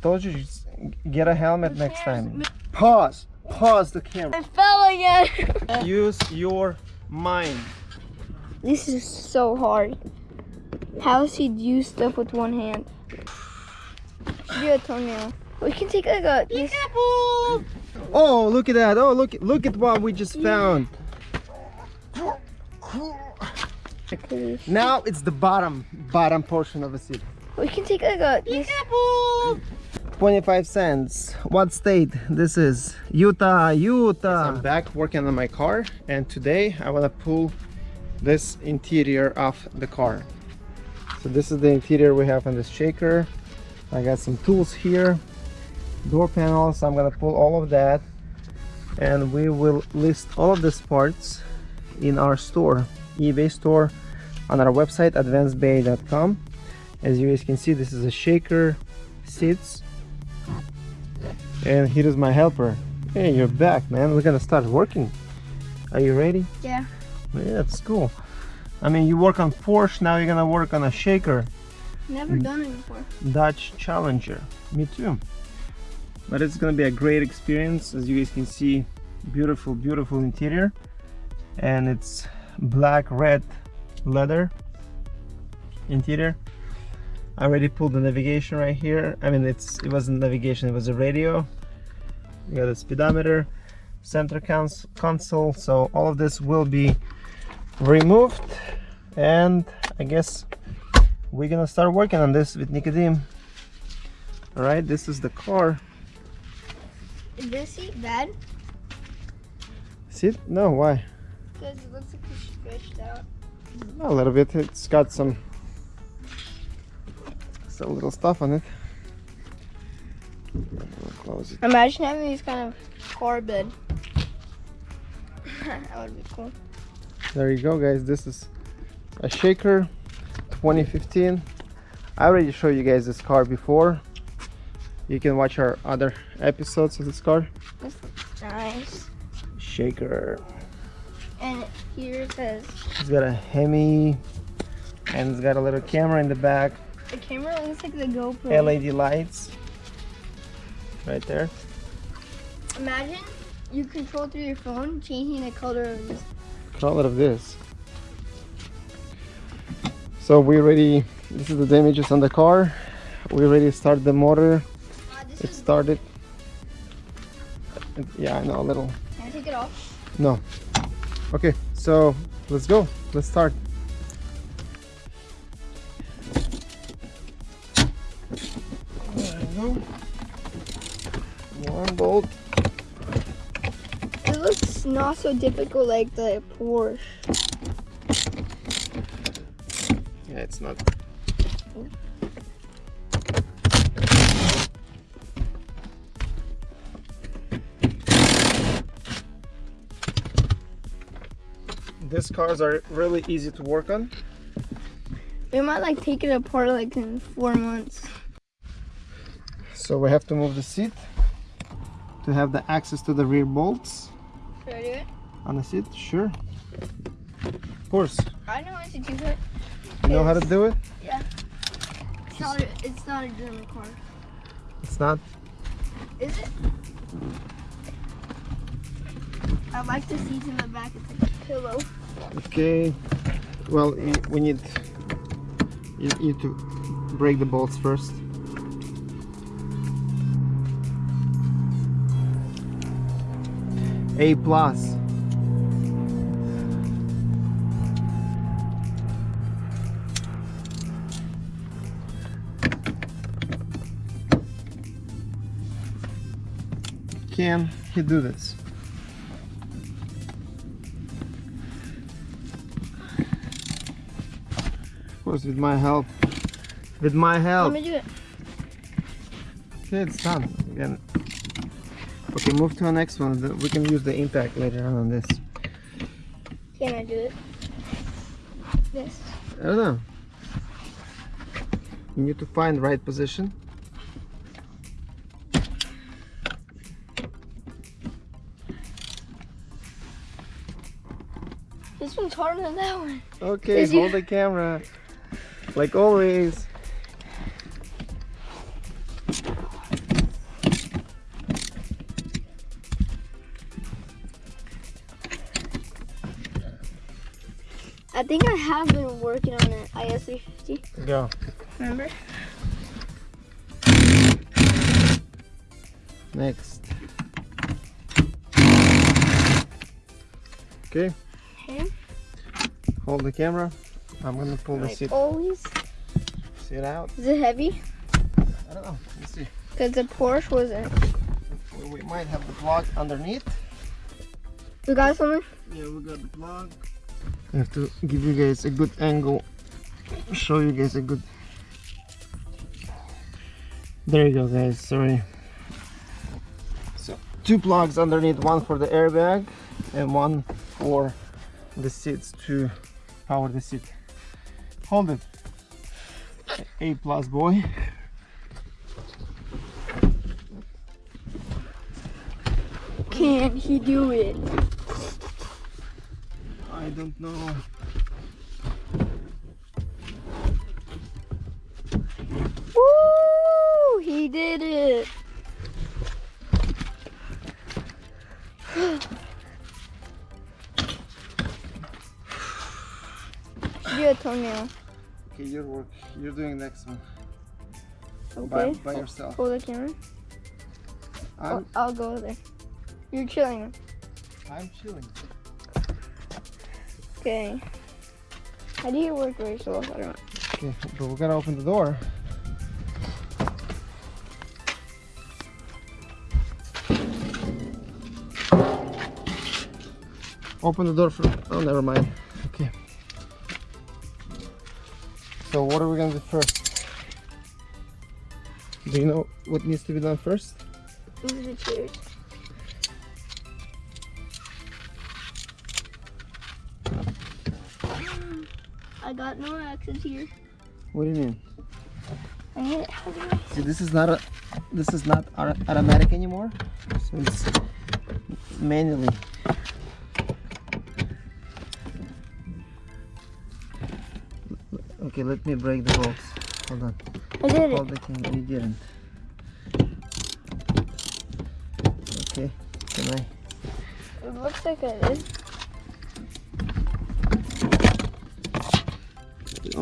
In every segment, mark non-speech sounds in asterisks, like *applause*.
Told you, just get a helmet next time. Pause. Pause the camera. I fell again. *laughs* *laughs* Use your mind. this is so hard. How does he do stuff with one hand? Should do a toenail. We can take like a this. Oh, look at that. Oh, look look at what we just found. Now it's the bottom bottom portion of the seed. We can take like a this. 25 cents. What state this is? Utah, Utah. I'm back working on my car and today I want to pull this interior off the car. So this is the interior we have on this shaker. I got some tools here, door panels. I'm gonna pull all of that and we will list all of these parts in our store, eBay store on our website advancedbay.com. As you guys can see, this is a shaker seats and here is my helper. Hey, you're back, man. We're gonna start working. Are you ready? Yeah. Yeah, that's cool. I mean, you work on Porsche, now you're gonna work on a shaker. Never mm. done it before. Dodge Challenger. Me too. But it's gonna be a great experience. As you guys can see, beautiful, beautiful interior. And it's black, red leather interior. I already pulled the navigation right here. I mean, it's it wasn't navigation, it was a radio. You got a speedometer, center cons console. So all of this will be removed. And I guess we're gonna start working on this with Nicodim. All right, this is the car. Is this seat bad? See? No, why? Because it looks like it's stretched out. A little bit. It's got some some little stuff on it. Close it. Imagine having these kind of car bed. *laughs* that would be cool. There you go, guys. This is a Shaker 2015. I already showed you guys this car before. You can watch our other episodes of this car. This looks nice. Shaker. And here it says It's got a Hemi and it's got a little camera in the back. the camera looks like the GoPro. LED lights right there. Imagine you control through your phone changing the color of this. Color of this. So we already, this is the damages on the car. We already started the motor. Uh, It started. Yeah, I know a little. can I take it off? No. Okay, so let's go. Let's start. Bolt. It looks not so difficult like the Porsche. Yeah, it's not. These cars are really easy to work on. We might like take it apart like in four months. So we have to move the seat to have the access to the rear bolts Should I do it? on the seat. Sure. Of course. I know how to do it. You know how to do it? Yeah. It's not a, it's not a German car. It's not. Is it? I like the seats in the back. It's like a pillow. Okay. Well, we need you need to break the bolts first. A plus. Can he do this? Of course, with my help. With my help. Let me do it. Okay, it's done. Again. Okay, move to the next one. We can use the impact later on on this. Can I do it? This. I don't know. You need to find the right position. This one's harder than that one. Okay, Is you- hold the camera. Like always. I think I have been working on it. IS 350. Go. Remember? Next. Okay, Okay. hold the camera. I'm gonna pull the Like seat, always. seat out. Is it heavy? I don't know. Let's see. Because the Porsche wasn't. We- We might have the plug underneath. We got something? Yeah, we got the plug. I have to give you guys a good angle. Show you guys a good. There you go, guys. Sorry. So two plugs underneath. One for the airbag, and one for the seats to power the seat. Hold it. A plus boy. Can he do it? I don't know. Woo! He did it. Do a toenail. Okay, your work. You're doing next one Okay. by, by yourself. Hold the camera. I'll, I'll go there. You're chilling. I'm chilling. Okay. How do you work very slow? I don't know. Okay, but we're gonna open the door. Open the door for. Oh, never mind. Okay. So, what are we gonna do first? Do you know what needs to be done first? These are the chairs. *sighs* I got no access here. What do you mean? I it. See, this is not a. This is not automatic anymore. So it's manually. Okay, let me break the bolts. Hold on. I did it. Hold the thing. You didn't. Okay. Can I? It looks like I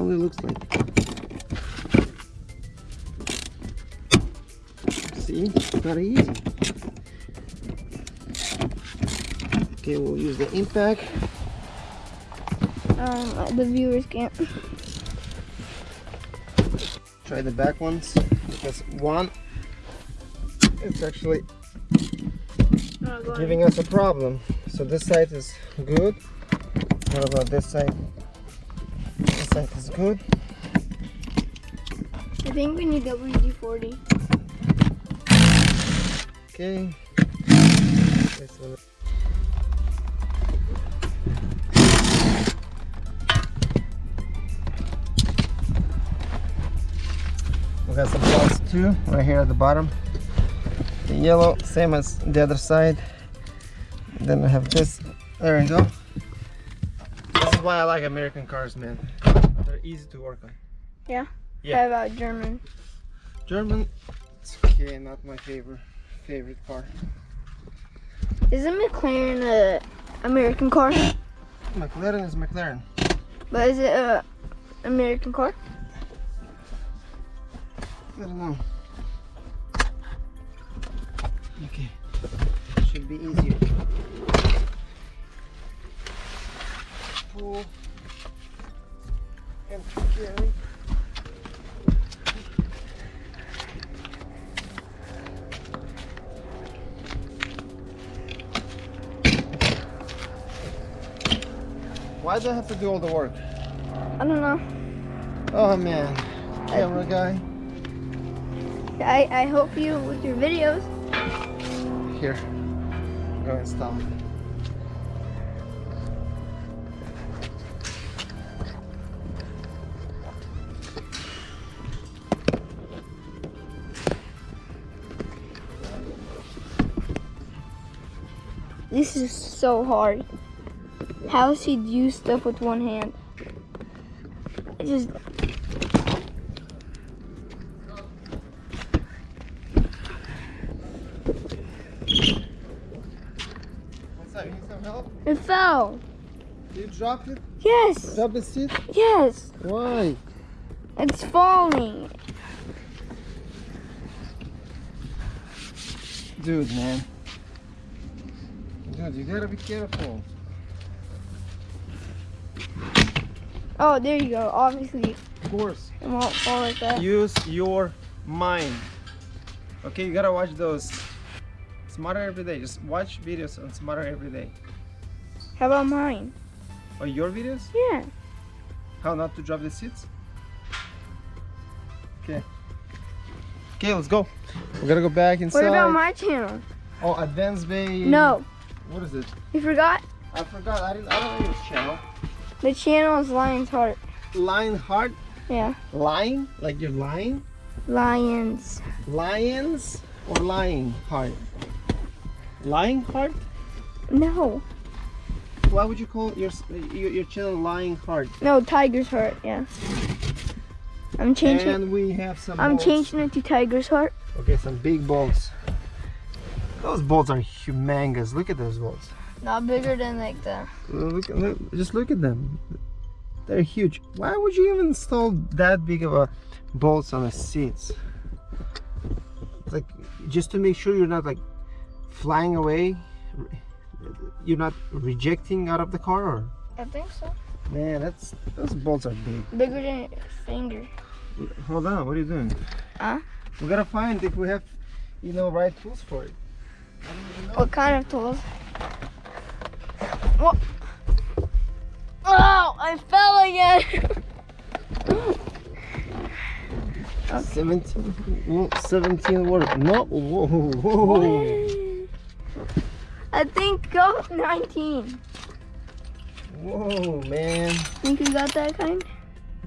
did. It looks like. See? Not easy. Okay, we'll use the impact. Um, the viewers can't. Try the back ones because one, it's actually Oh, giving us a problem. So this side is good. What about this side? Side is good. I think we need WD-40. Okay. We got some plugs too, right here at the bottom. The yellow, same as the other side. Then I have this. There you go. This is why I like American cars, man. They're easy to work on. Yeah? Yeah. How about German? German, it's okay, not my favorite favorite car. Isn't McLaren a American car? McLaren is McLaren. But is it a American car? I don't know. Okay, should be easier. Pull Why do I have to do all the work? I don't know. Oh man, camera guy. I, I help you with your videos. Here, go install. This is so hard. How does he do stuff with one hand? I just What's that? You need some help? it fell. You dropped it? Yes. Drop the seat? Yes. Why? It's falling. Dude, man. You gotta be careful. Oh, there you go. Obviously, Of course. it won't fall like that. Use your mind. Okay, you gotta watch those. Smarter every day. Just watch videos on Smarter every day. How about mine? Oh, your videos? Yeah. How not to drop the seats? Okay. Okay, let's go. We gotta go back inside. What about my channel? Oh, Advanced Bay. No, What is it? you forgot. I forgot. I didn't. I don't know your channel. The channel is Lion's Heart. Lion Heart. Yeah. Lion? Like you're lying? Lions. Lions or lying heart? Lying heart? No. Why would you call your your, your channel Lying Heart? No, Tiger's Heart. Yeah. I'm changing. And we have some. I'm changing it to Tiger's Heart. Okay, some big bolts. Those bolts are humongous. Look at those bolts. Not bigger than like the. Look, look, just look at them. They're huge. Why would you even install that big of a bolts on the seats? Like just to make sure you're not like flying away. You're not rejecting out of the car, or I think so. man, that's those bolts are big. Bigger than your finger. Hold on, what are you doing? Huh? We gotta find if we have, you know, right tools for it. What kind of tools? What? Oh, I fell again. *laughs* 17, well, 17 what? No, whoa, whoa, I think go 19. whoa, man. Think you got that kind?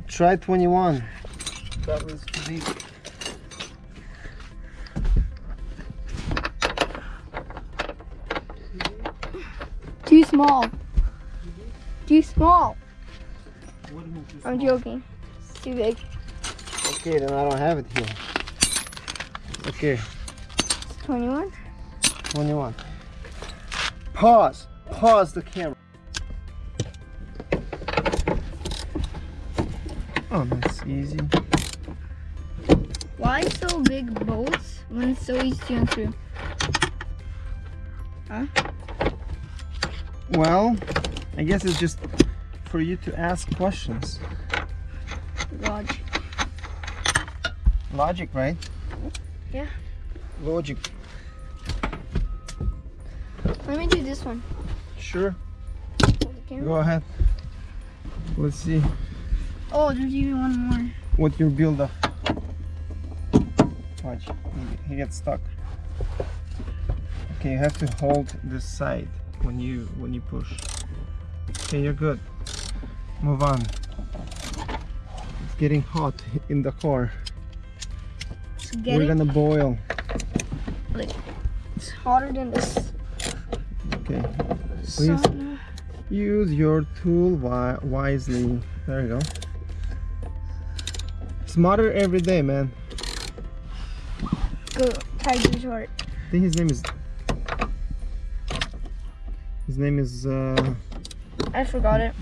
Try 21. That was too deep. Too small. Too small. What do you mean too I'm small? joking. It's too big. Okay, then I don't have it here. Okay, 21. 21. Pause. Pause the camera. Oh, that's easy. Why so big bolts when it's so easy to unscrew? Well, I guess it's just for you to ask questions. Logic. Logic, right? Yeah. Logic. Let me do this one. Sure. Hold the camera. Go ahead. Let's see Oh, there's even one more. what your build up. Watch, he, he gets stuck. Okay, you have to hold this side when you when you push. Okay, you're good. Move on. It's getting hot in the car. We're gonna boil. Like It's hotter than this. Okay. Please. sauna. Use your tool wi wisely. There you go. Smarter every day, man. Go Tiger's Heart. I think his name is. His name is uh, I forgot it.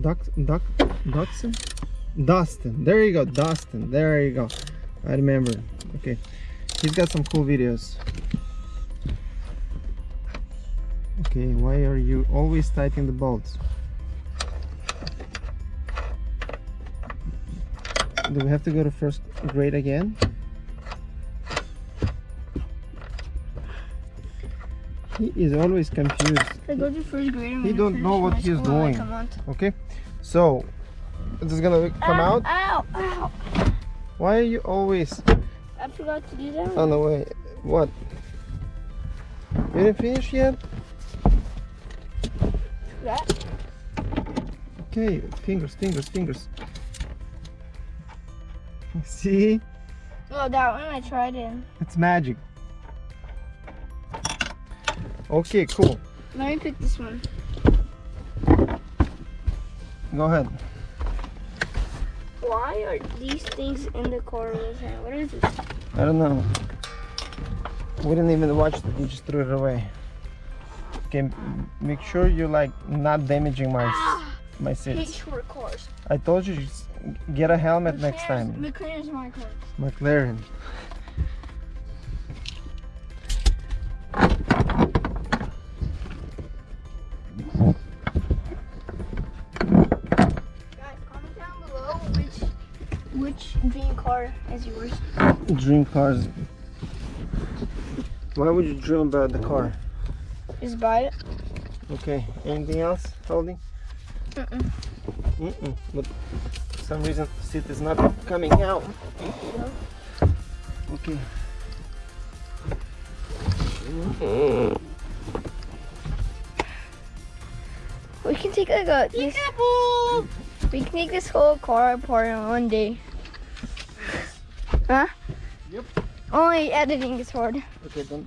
Duck Duck Dustin. Dustin. There you go, Dustin. There you go. I remember. Okay, he's got some cool videos. Okay, why are you always tightening the bolts? Do we have to go to first grade again? He is always confused. I go to first grade. He don't know what he's doing. Okay, so this is gonna come Ow, out. Ow! Ow! Why are you always I forgot to do that. on the way? What? You didn't finish yet? Okay, fingers, fingers, fingers. *laughs* See, Oh, that one I tried in. it's magic. Okay, cool. Let me pick this one. Go ahead. Why are these things in the with him? What is this? I don't know. We didn't even watch it. We just threw it away. Okay, make sure you're like not damaging my s- ah! my seats. I told you, just get a helmet next time. McLaren's my car. McLaren. Is yours. Dream cars. Why would you dream about the car? Just buy it. Okay, anything else, Holding? Mm-mm. Mm-mm. But for some reason, the seat is not coming out. Okay. We can take like a this, we can take this whole car apart in one day. Huh? Yep. Only editing is hard. Okay, don't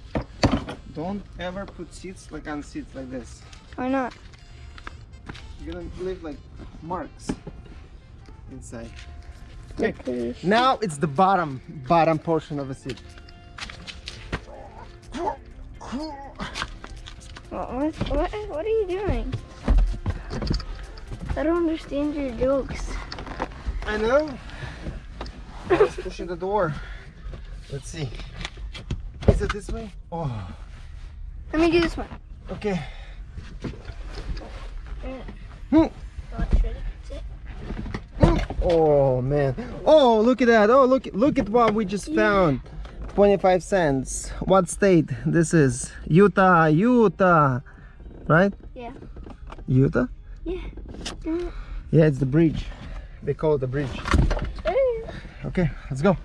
don't ever put seats like on seats like this. Why not? You're gonna leave like marks inside. At this. Now it's the bottom bottom portion of the seat. What, what, what, what are you doing? I don't understand your jokes. I know. Just pushing the door. Let's see. Is it this way? Oh, Let me do this one. okay. Hmm. Oh man. Oh, look at that. Oh, look look at what we just found. 25 cents. What state this is? Utah, Utah. Right? Yeah. Utah? Yeah. Yeah, it's the bridge. They call it the bridge. Okay, let's go.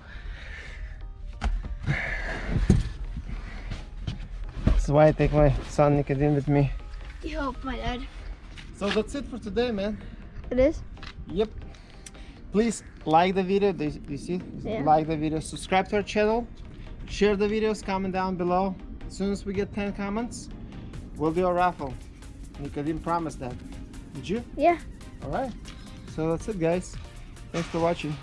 This is why I take my son Nicodim with me. You help my dad. So that's it for today, man. It is? Yep. Please like the video. Do you, see? Yeah. Like the video. Subscribe to our channel. Share the videos. Comment down below. As soon as we get 10 comments, we'll do a raffle. Nicodim promised that. Did you? Yeah. All right. So that's it, guys. Thanks for watching.